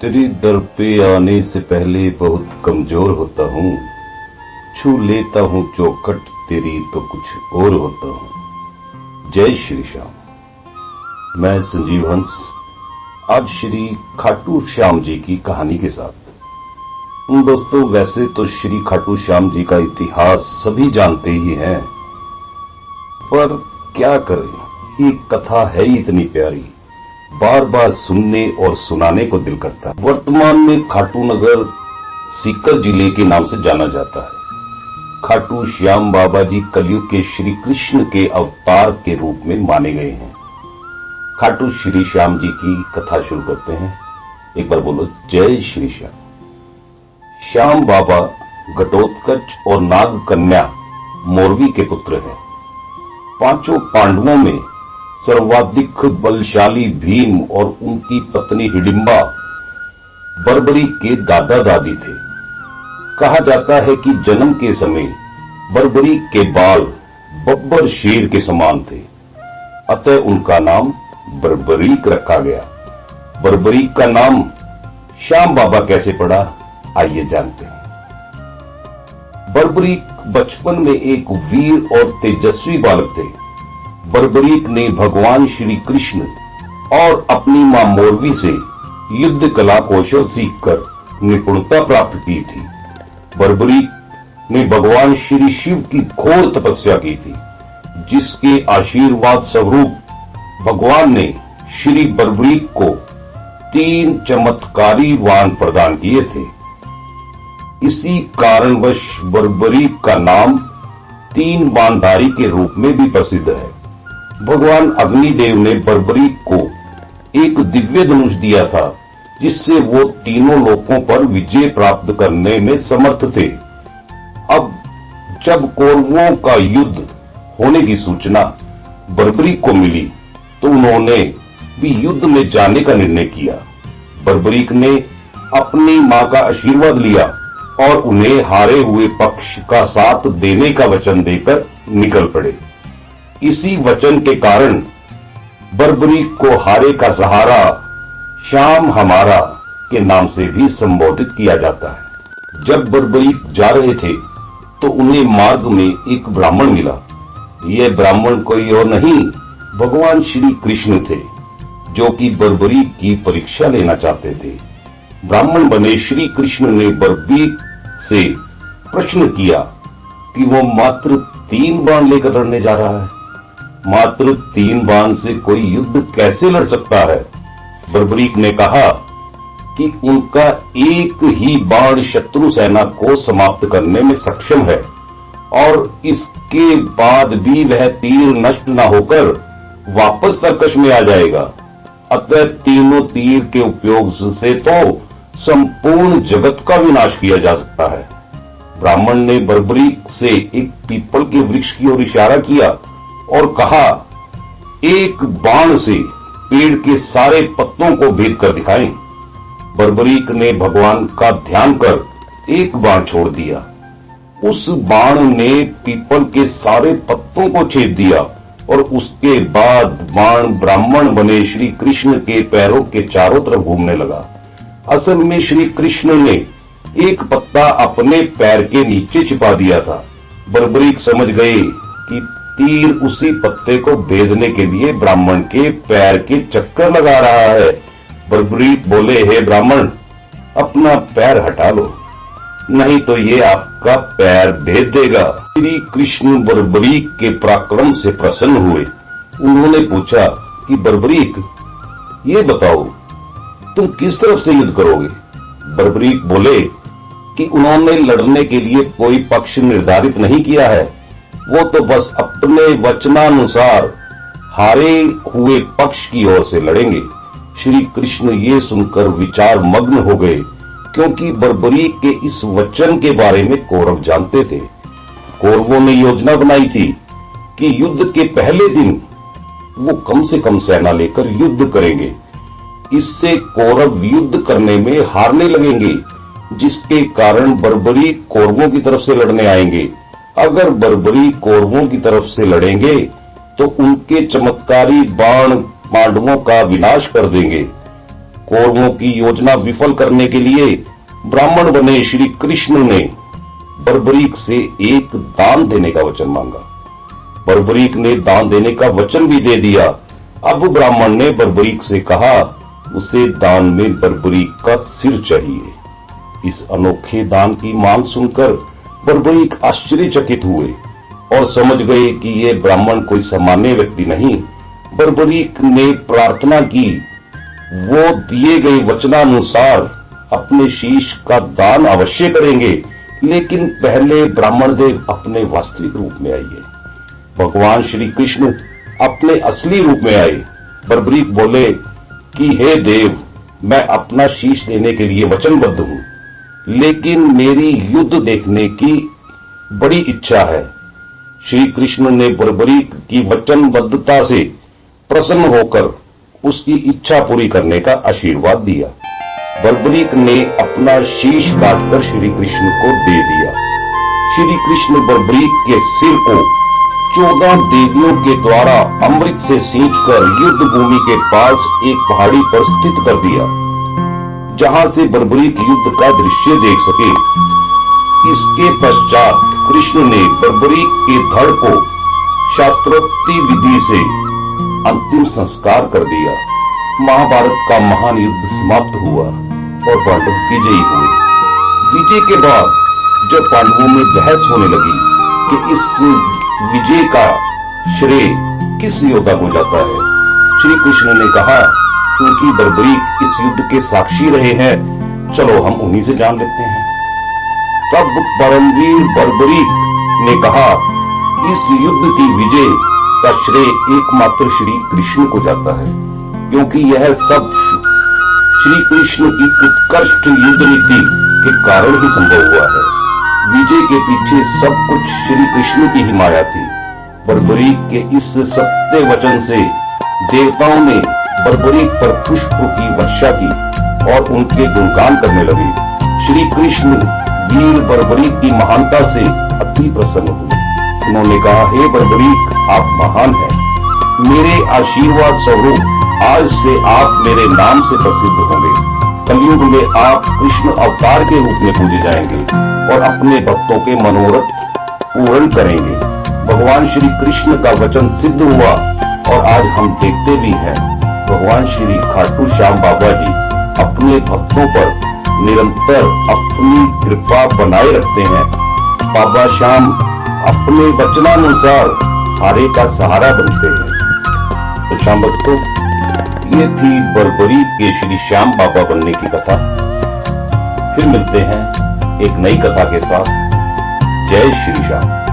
तेरी दर पे आने से पहले बहुत कमज़ोर होता हूँ। छू लेता हूँ चौखट, तेरी तो कुछ और होता हूँ। जय श्री श्याम। मैं संजीव हंस, आज श्री खाटू श्याम जी की कहानी के साथ। दोस्तों, वैसे तो श्री खाटू श्याम जी का इतिहास सभी जानते ही हैं। पर क्या करें ये कथा है ही इतनी प्यारी। बार बार सुनने और सुनाने को दिल करता है। वर्तमान में खाटू नगर सीकर ज़िले के नाम से जाना जाता है। खाटू श्याम बाबा जी कलयुग के श्री कृष्ण के अवतार के रूप में माने गए हैं। खाटू श्री श्याम जी की कथा शुरू करते हैं। एक बार बोलो, जय श्री श्याम। श्याम बाबा घटोत्कच और नाग कन्या मोरवी के पुत्र हैं। पाँचों पांडवों में सर्वाधिक बलशाली भीम और उनकी पत्नी हिडिंबा बरबरी के दादा दादी थे। कहा जाता है कि जन्म के समय बरबरी के बाल बब्बर शेर के समान थे। अतः उनका नाम बरबरीक रखा गया। बरबरीक का नाम श्याम बाबा कैसे पड़ा, आइए जानते हैं। बरबरीक बचपन में एक वीर और तेजस्वी बालक थे। बर्बरीक ने भगवान श्री कृष्ण और अपनी माँ मोरवी से युद्ध कला कौशल सीखकर निपुणता प्राप्त की थी। बर्बरीक ने भगवान श्री शिव की घोर तपस्या की थी, जिसके आशीर्वाद स्वरूप भगवान ने श्री बर्बरीक को तीन चमत्कारी वाण प्रदान किए थे। इसी कारणवश बर्बरीक का नाम तीन बानधारी के रूप में भी प्रसिद्ध है। भगवान अग्निदेव ने बर्बरी को एक दिव्य धनुष दिया था, जिससे वो तीनों लोकों पर विजय प्राप्त करने में समर्थ थे। अब जब कौरवों का युद्ध होने की सूचना बर्बरी को मिली तो उन्होंने भी युद्ध में जाने का निर्णय किया। बर्बरीक ने अपनी माँ का आशीर्वाद लिया और उन्हें हारे हुए पक्ष का साथ देने का वचन देकर निकल पड़े। इसी वचन के कारण बर्बरी को हारे का सहारा श्याम हमारा के नाम से भी संबोधित किया जाता है। जब बर्बरी जा रहे थे तो उन्हें मार्ग में एक ब्राह्मण मिला। यह ब्राह्मण कोई और नहीं, भगवान श्री कृष्ण थे, जो कि बर्बरी की परीक्षा लेना चाहते थे। ब्राह्मण बने श्री कृष्ण ने बर्बरी से प्रश्न किया कि वो मात्र तीन बाण लेकर लड़ने जा रहा है। मात्र तीन बाण से कोई युद्ध कैसे लड़ सकता है? बर्बरीक ने कहा कि उनका एक ही बाण शत्रु सेना को समाप्त करने में सक्षम है, और इसके बाद भी वह तीर नष्ट न होकर वापस तरकश में आ जाएगा। अतः तीनों तीर के उपयोग से तो संपूर्ण जगत का विनाश किया जा सकता है। ब्राह्मण ने बर्बरीक से एक पीपल के वृक्ष की ओर इशारा किया और कहा, एक बाण से पेड़ के सारे पत्तों को भेद कर दिखाएँ। बर्बरीक ने भगवान का ध्यान कर एक बाण छोड़ दिया। उस बाण ने पीपल के सारे पत्तों को छेद दिया और उसके बाद बाण ब्राह्मण बने श्री कृष्ण के पैरों के चारों तरफ़ घूमने लगा। असल में श्री कृष्ण ने एक पत्ता अपने पैर के नीचे छिपा दिया था। बर्बरीक समझ गए कि तीर उसी पत्ते को भेदने के लिए ब्राह्मण के पैर के चक्कर लगा रहा है। बर्बरीक बोले, हे ब्राह्मण, अपना पैर हटा लो, नहीं तो ये आपका पैर भेद देगा। श्री कृष्ण बर्बरीक के पराक्रम से प्रसन्न हुए। उन्होंने पूछा कि बर्बरीक ये बताओ, तुम किस तरफ़ से युद्ध करोगे? बर्बरीक बोले कि, उन्होंने लड़ने के लिए कोई पक्ष निर्धारित नहीं किया है। वो तो बस अपने वचनानुसार हारे हुए पक्ष की ओर से लड़ेंगे। श्री कृष्ण ये सुनकर विचार मग्न हो गए, क्योंकि बर्बरी के इस वचन के बारे में कौरव जानते थे। कौरवों ने योजना बनाई थी कि युद्ध के पहले दिन वो कम से कम सेना लेकर युद्ध करेंगे। इससे कौरव युद्ध करने में हारने लगेंगे, जिसके कारण बर्बरी कौरवों की तरफ़ से लड़ने आएँगे। अगर बर्बरी कौरवों की तरफ़ से लड़ेंगे तो उनके चमत्कारी बाण पांडवों का विनाश कर देंगे। कौरवों की योजना विफल करने के लिए ब्राह्मण बने श्री कृष्ण ने बर्बरीक से एक दान देने का वचन मांगा। बर्बरीक ने दान देने का वचन भी दे दिया। अब ब्राह्मण ने बर्बरीक से कहा, उसे दान में बर्बरीक का सिर चाहिए। इस अनोखे दान की मांग सुनकर बर्बरीक आश्चर्यचकित हुए और समझ गए कि ये ब्राह्मण कोई सामान्य व्यक्ति नहीं बर्बरीक ने प्रार्थना की। वो दिए गए वचनानुसार अपने शीश का दान अवश्य करेंगे, लेकिन पहले ब्राह्मण देव अपने वास्तविक रूप में आइए। भगवान श्री कृष्ण अपने असली रूप में आए। बर्बरीक बोले कि, हे देव, मैं अपना शीश देने के लिए वचनबद्ध हूँ। लेकिन मेरी युद्ध देखने की बड़ी इच्छा है। श्री कृष्ण ने बर्बरीक की वचनबद्धता से प्रसन्न होकर उसकी इच्छा पूरी करने का आशीर्वाद दिया। बर्बरीक ने अपना शीश काटकर श्री कृष्ण को दे दिया। श्री कृष्ण बर्बरीक के सिर को चौदह देवियों के द्वारा अमृत से सींचकर युद्ध भूमि के पास एक पहाड़ी पर स्थित कर दिया। जहाँ से बर्बरीक युद्ध का दृश्य देख सके। इसके पश्चात कृष्ण ने बर्बरीक के धड़ को शास्त्रोक्ति विधि से अंतिम संस्कार कर दिया। महाभारत का महान युद्ध समाप्त हुआ और पांडव विजयी हुए। विजय के बाद जब पांडवों में बहस होने लगी कि इस विजय का श्रेय किस योद्धा को जाता है श्री कृष्ण ने कहा क्योंकि बर्बरीक इस युद्ध के साक्षी रहे हैं? चलो, हम उन्हीं से जान लेते हैं। तब परमवीर बर्बरीक ने कहा, इस युद्ध की विजय का श्रेय एकमात्र श्री कृष्ण को जाता है, क्योंकि यह सब श्री कृष्ण की उत्कृष्ट युद्ध नीति के कारण ही संभव हुआ है। विजय के पीछे सब कुछ श्री कृष्ण की ही माया थी। बर्बरीक के इस सत्य वचन से देवताओं ने बर्बरीक पर पुष्प की वर्षा की और उनके गुणगान करने लगे। श्री कृष्ण वीर बर्बरीक की महानता से अति प्रसन्न हुए। उन्होंने कहा, हे बर्बरीक आप महान हैं। मेरे आशीर्वाद स्वरूप आज से आप मेरे नाम से प्रसिद्ध होंगे। कलयुग में आप कृष्ण अवतार के रूप में पूजे जाएँगे और अपने भक्तों के मनोरथ पूर्ण करेंगे। भगवान श्री कृष्ण का वचन सिद्ध हुआ और आज हम देखते भी हैं। भगवान श्री खाटू श्याम बाबा जी अपने भक्तों पर निरंतर अपनी कृपा बनाए रखते हैं। बाबा श्याम अपने वचनानुसार हारे का सहारा बनते हैं। तो श्याम भक्तों, ये थी बरबरी के श्री श्याम बाबा बनने की कथा। फिर मिलते हैं एक नई कथा के साथ। जय श्री श्याम।